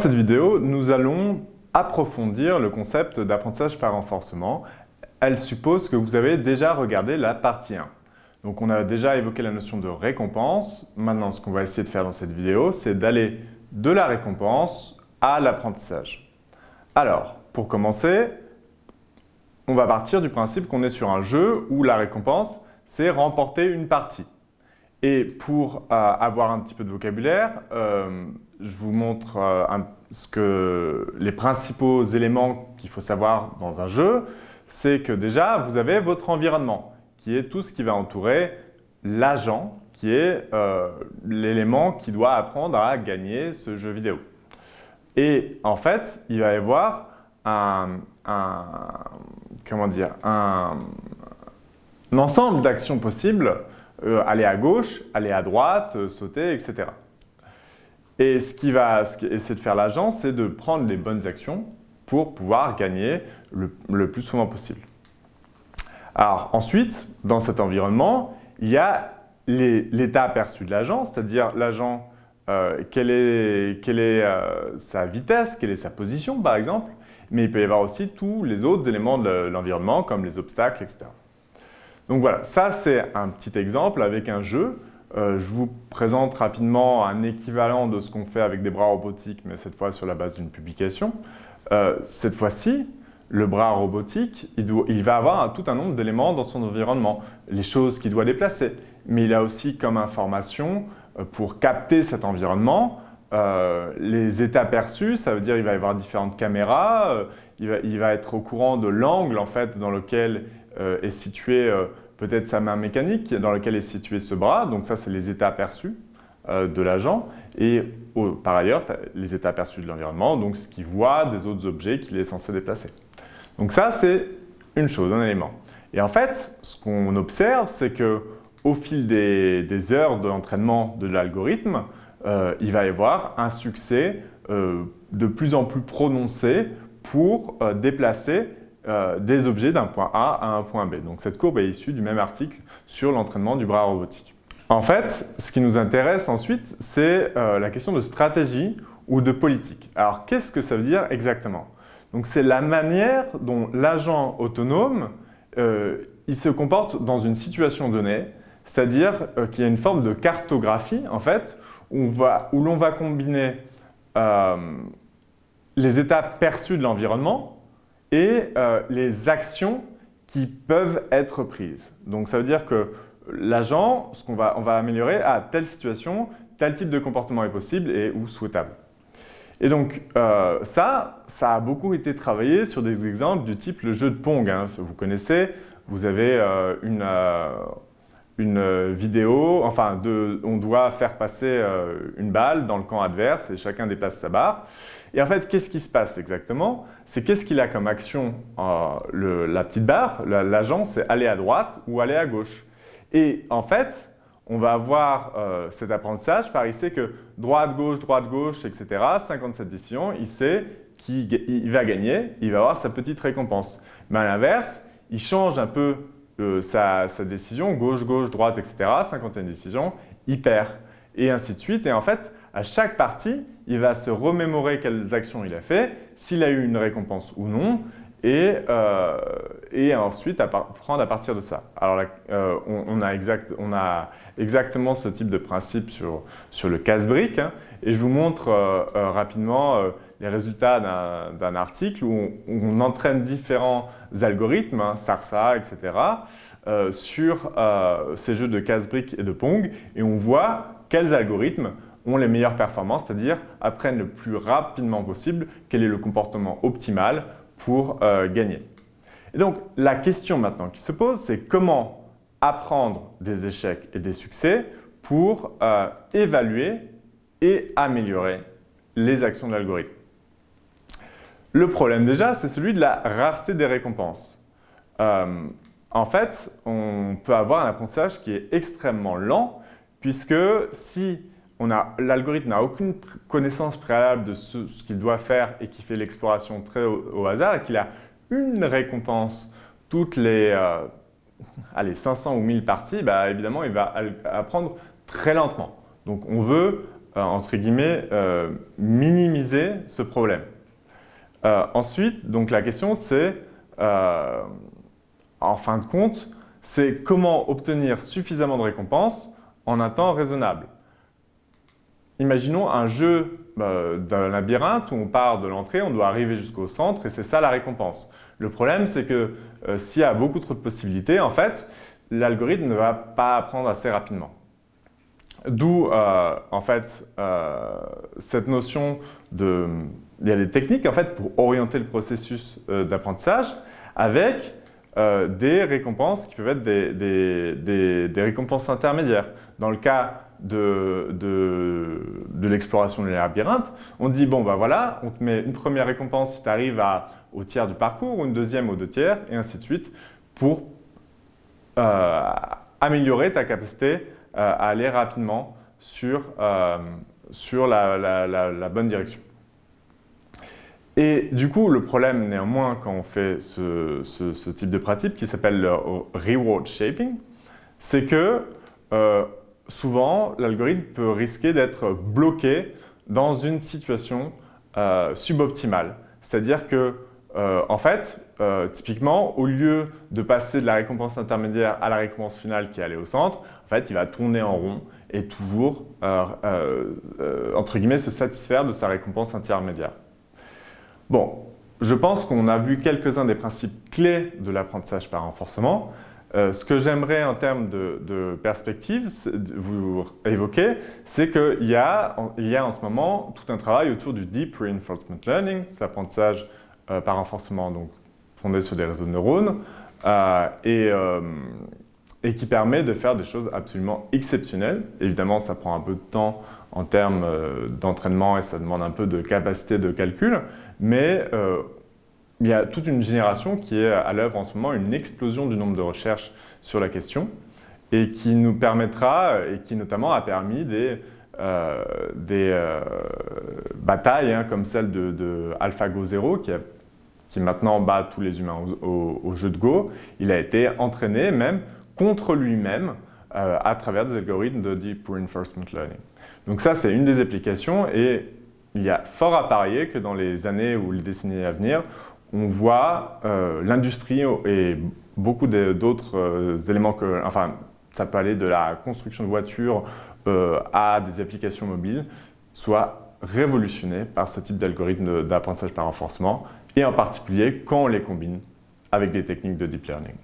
cette vidéo, nous allons approfondir le concept d'apprentissage par renforcement. Elle suppose que vous avez déjà regardé la partie 1. Donc on a déjà évoqué la notion de récompense. Maintenant, ce qu'on va essayer de faire dans cette vidéo, c'est d'aller de la récompense à l'apprentissage. Alors, pour commencer, on va partir du principe qu'on est sur un jeu où la récompense, c'est remporter une partie. Et pour euh, avoir un petit peu de vocabulaire, euh, je vous montre euh, ce que, les principaux éléments qu'il faut savoir dans un jeu. C'est que déjà, vous avez votre environnement, qui est tout ce qui va entourer l'agent, qui est l'élément qui doit apprendre à gagner ce jeu vidéo. Et en fait, il va y avoir un, comment un ensemble d'actions possibles euh, aller à gauche, aller à droite, euh, sauter, etc. Et ce qui va essayer de faire l'agent, c'est de prendre les bonnes actions pour pouvoir gagner le, plus souvent possible. Alors ensuite, dans cet environnement, il y a l'état perçu de l'agent, c'est-à-dire l'agent, euh, quelle est, quelle est sa vitesse, quelle est sa position par exemple, mais il peut y avoir aussi tous les autres éléments de l'environnement comme les obstacles, etc. Donc voilà, ça c'est un petit exemple avec un jeu. Euh, je vous présente rapidement un équivalent de ce qu'on fait avec des bras robotiques, mais cette fois sur la base d'une publication. Euh, cette fois-ci, le bras robotique, il, va avoir tout un nombre d'éléments dans son environnement, les choses qu'il doit déplacer. Mais il a aussi comme information, euh, pour capter cet environnement, les états perçus, ça veut dire qu'il va y avoir différentes caméras, il va, il, va, être au courant de l'angle en fait, dans lequel est situé peut-être sa main mécanique dans laquelle est situé ce bras. Donc ça, c'est les états aperçus euh, de l'agent. Et par ailleurs, les états aperçus de l'environnement, donc ce qu'il voit des autres objets qu'il est censé déplacer. Donc ça, c'est une chose, un élément. Et en fait, ce qu'on observe, c'est que au fil des, heures de l'entraînement de l'algorithme, euh, il va y avoir un succès euh, de plus en plus prononcé pour déplacer euh, des objets d'un point A à un point B. Donc cette courbe est issue du même article sur l'entraînement du bras robotique. En fait, ce qui nous intéresse ensuite, c'est euh, la question de stratégie ou de politique. Alors qu'est-ce que ça veut dire exactement? Donc c'est la manière dont l'agent autonome euh, il se comporte dans une situation donnée, c'est-à-dire qu'il y a une forme de cartographie en fait, où, l'on va combiner les états perçus de l'environnement et euh, les actions qui peuvent être prises. Donc ça veut dire que l'agent, ce qu'on va, on va améliorer à telle situation, tel type de comportement est possible et ou souhaitable. Et donc euh, ça, ça a beaucoup été travaillé sur des exemples du type le jeu de Pong. Hein, vous connaissez, vous avez euh, une, une vidéo, enfin on doit faire passer une balle dans le camp adverse et chacun déplace sa barre. Et en fait, qu'est-ce qui se passe exactement? C'est qu'est-ce qu'il a comme action euh, la petite barre, l'agent, c'est aller à droite ou aller à gauche. Et en fait, on va avoir euh, cet apprentissage par il sait que droite, gauche, droite, gauche, etc. 57 décisions, il sait qu'il va gagner, il va avoir sa petite récompense. Mais à l'inverse, il change un peu euh, sa, décision, gauche, gauche, droite, etc. 51 décisions, il perd. Et ainsi de suite. Et en fait, à chaque partie, il va se remémorer quelles actions il a fait, s'il a eu une récompense ou non, et, euh, et ensuite apprendre à partir de ça. Alors euh, on, a exact, on, a exactement ce type de principe sur, sur le casse-brique hein, et je vous montre rapidement les résultats d'un article où on, entraîne différents algorithmes, hein, SARSA, etc., sur ces jeux de casse-brique et de Pong et on voit quels algorithmes ont les meilleures performances, c'est-à-dire apprennent le plus rapidement possible quel est le comportement optimal pour euh, gagner. Et donc, la question maintenant qui se pose, c'est comment apprendre des échecs et des succès pour euh, évaluer et améliorer les actions de l'algorithme. Le problème déjà, c'est celui de la rareté des récompenses. Euh, en fait, on peut avoir un apprentissage qui est extrêmement lent puisque si l'algorithme n'a aucune connaissance préalable de ce, qu'il doit faire et qui fait l'exploration très au, hasard et qu'il a une récompense toutes les, 500 euh, ou 1000 parties, bah, évidemment, il va apprendre très lentement. Donc, on veut entre guillemets, minimiser ce problème. Ensuite, donc la question c'est, en fin de compte, c'est comment obtenir suffisamment de récompenses en un temps raisonnable. Imaginons un jeu bah, d'un labyrinthe où on part de l'entrée, on doit arriver jusqu'au centre et c'est ça la récompense. Le problème, c'est que euh, s'il y a beaucoup trop de possibilités, en fait, l'algorithme ne va pas apprendre assez rapidement. D'où, euh, en fait, euh, cette notion de... Il y a des techniques, en fait, pour orienter le processus d'apprentissage avec euh, des récompenses qui peuvent être des, récompenses intermédiaires. Dans le cas de, l'exploration de labyrinthe, on dit, bon, ben voilà, on te met une première récompense si tu arrives au tiers du parcours, une deuxième aux deux tiers, et ainsi de suite, pour euh, améliorer ta capacité euh, à aller rapidement sur, sur la bonne direction. Et du coup, le problème néanmoins quand on fait ce, type de pratique qui s'appelle le reward shaping, c'est que euh, souvent l'algorithme peut risquer d'être bloqué dans une situation euh, suboptimale. C'est-à-dire que, euh, en fait, typiquement, au lieu de passer de la récompense intermédiaire à la récompense finale qui est allée au centre, en fait, il va tourner en rond et toujours, entre guillemets, se satisfaire de sa récompense intermédiaire. Bon, je pense qu'on a vu quelques-uns des principes clés de l'apprentissage par renforcement. Euh, ce que j'aimerais en termes de, perspective vous évoquer, c'est qu'il y, a, y a en ce moment tout un travail autour du Deep Reinforcement Learning, c'est l'apprentissage euh, par renforcement donc, fondé sur des réseaux de neurones, euh, et, et, qui permet de faire des choses absolument exceptionnelles. Évidemment, ça prend un peu de temps en termes d'entraînement et ça demande un peu de capacité de calcul, mais euh, il y a toute une génération qui est à l'œuvre en ce moment, une explosion du nombre de recherches sur la question et qui nous permettra, et qui notamment a permis des, euh, euh, batailles hein, comme celle de, AlphaGo 0 qui, qui, maintenant bat tous les humains au, jeu de Go. Il a été entraîné même contre lui-même à travers des algorithmes de Deep Reinforcement Learning. Donc ça, c'est une des applications et il y a fort à parier que dans les années ou les décennies à venir, on voit euh, l'industrie et beaucoup d'autres euh, éléments que, enfin, ça peut aller de la construction de voitures euh, à des applications mobiles, soit révolutionné par ce type d'algorithme d'apprentissage par renforcement et en particulier quand on les combine avec des techniques de deep learning.